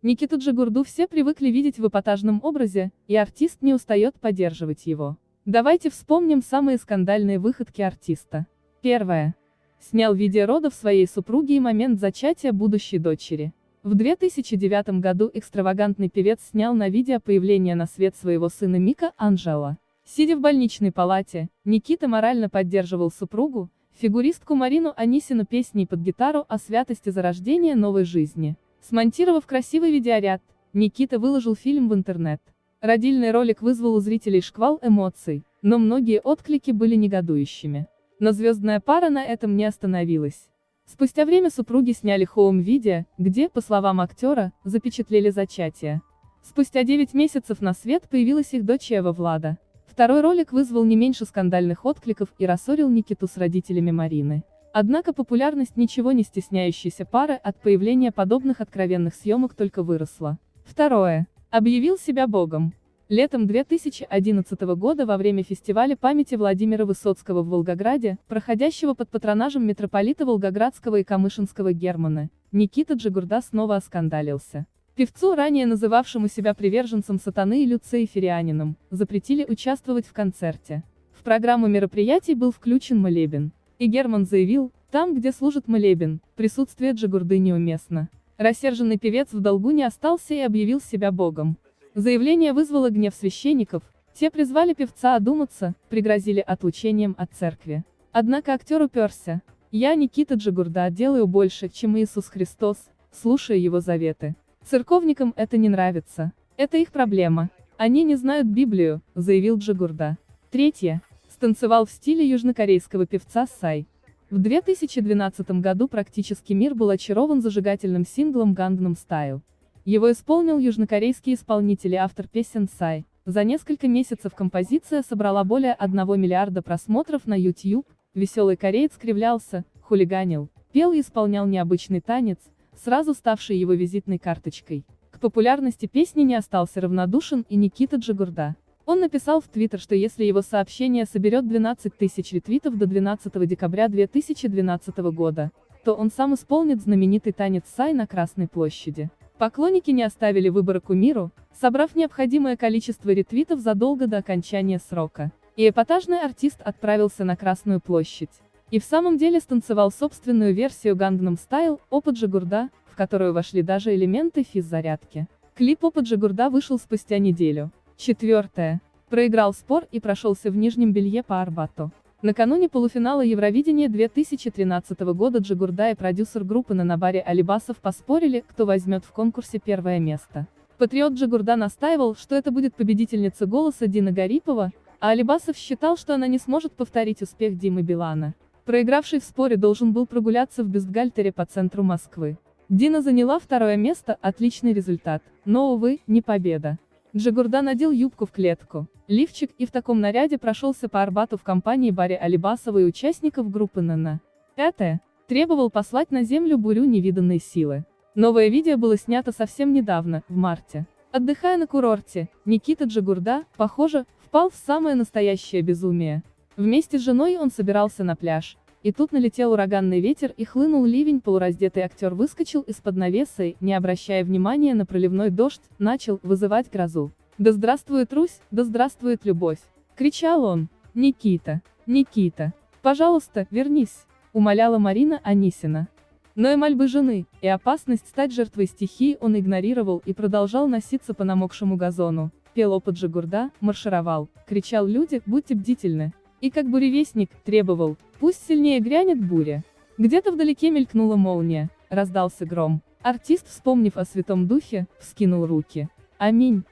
Никиту Джигурду все привыкли видеть в эпатажном образе, и артист не устает поддерживать его. Давайте вспомним самые скандальные выходки артиста. Первое. Снял видео родов своей супруги и момент зачатия будущей дочери. В 2009 году экстравагантный певец снял на видео появление на свет своего сына Мика Анжела. Сидя в больничной палате, Никита морально поддерживал супругу, фигуристку Марину Анисину песней под гитару о святости зарождения новой жизни. Смонтировав красивый видеоряд, Никита выложил фильм в интернет. Родильный ролик вызвал у зрителей шквал эмоций, но многие отклики были негодующими. Но звездная пара на этом не остановилась. Спустя время супруги сняли хоум-видео, где, по словам актера, запечатлели зачатие. Спустя 9 месяцев на свет появилась их дочь Эва Влада. Второй ролик вызвал не меньше скандальных откликов и рассорил Никиту с родителями Марины. Однако популярность ничего не стесняющейся пары от появления подобных откровенных съемок только выросла. Второе. Объявил себя богом. Летом 2011 года во время фестиваля памяти Владимира Высоцкого в Волгограде, проходящего под патронажем митрополита Волгоградского и Камышинского Германа, Никита Джигурда снова оскандалился. Певцу, ранее называвшему себя приверженцем сатаны и люциферианином, запретили участвовать в концерте. В программу мероприятий был включен молебен. И Герман заявил, там, где служит молебен, присутствие Джигурды неуместно. Рассерженный певец в долгу не остался и объявил себя богом. Заявление вызвало гнев священников, те призвали певца одуматься, пригрозили отлучением от церкви. Однако актер уперся. «Я, Никита Джигурда, делаю больше, чем Иисус Христос, слушая его заветы. Церковникам это не нравится. Это их проблема. Они не знают Библию», — заявил Джигурда. Третье станцевал в стиле южнокорейского певца Сай. В 2012 году практически мир был очарован зажигательным синглом Gangnam Style. Его исполнил южнокорейский исполнитель и автор песен Сай. За несколько месяцев композиция собрала более 1 миллиарда просмотров на YouTube, веселый кореец кривлялся, хулиганил, пел и исполнял необычный танец, сразу ставший его визитной карточкой. К популярности песни не остался равнодушен и Никита Джигурда. Он написал в Твиттер, что если его сообщение соберет 12 тысяч ретвитов до 12 декабря 2012 года, то он сам исполнит знаменитый танец Сай на Красной площади. Поклонники не оставили выбора кумиру, собрав необходимое количество ретвитов задолго до окончания срока. И эпатажный артист отправился на Красную площадь. И в самом деле станцевал собственную версию Gangnam Style, опыт Джигурда, в которую вошли даже элементы физзарядки. Клип опыт Джигурда вышел спустя неделю. Четвертое. Проиграл спор и прошелся в нижнем белье по Арбату. Накануне полуфинала Евровидения 2013 года Джигурда и продюсер группы на Набаре Алибасов поспорили, кто возьмет в конкурсе первое место. Патриот Джигурда настаивал, что это будет победительница голоса Дина Гарипова, а Алибасов считал, что она не сможет повторить успех Димы Билана. Проигравший в споре должен был прогуляться в бюстгальтере по центру Москвы. Дина заняла второе место, отличный результат, но, увы, не победа. Джигурда надел юбку в клетку, лифчик и в таком наряде прошелся по Арбату в компании Барри Алибасова и участников группы НН. Пятое. Требовал послать на землю бурю невиданной силы. Новое видео было снято совсем недавно, в марте. Отдыхая на курорте, Никита Джигурда, похоже, впал в самое настоящее безумие. Вместе с женой он собирался на пляж, и тут налетел ураганный ветер и хлынул ливень, полураздетый актер выскочил из-под навеса и, не обращая внимания на проливной дождь, начал вызывать грозу. «Да здравствует Русь, да здравствует любовь!» — кричал он. «Никита, Никита, пожалуйста, вернись!» — умоляла Марина Анисина. Но и мольбы жены, и опасность стать жертвой стихии он игнорировал и продолжал носиться по намокшему газону. Пел опыт Жигурда, маршировал, кричал люди, будьте бдительны. И как буревестник, требовал, пусть сильнее грянет буря. Где-то вдалеке мелькнула молния, раздался гром. Артист, вспомнив о Святом Духе, вскинул руки. Аминь.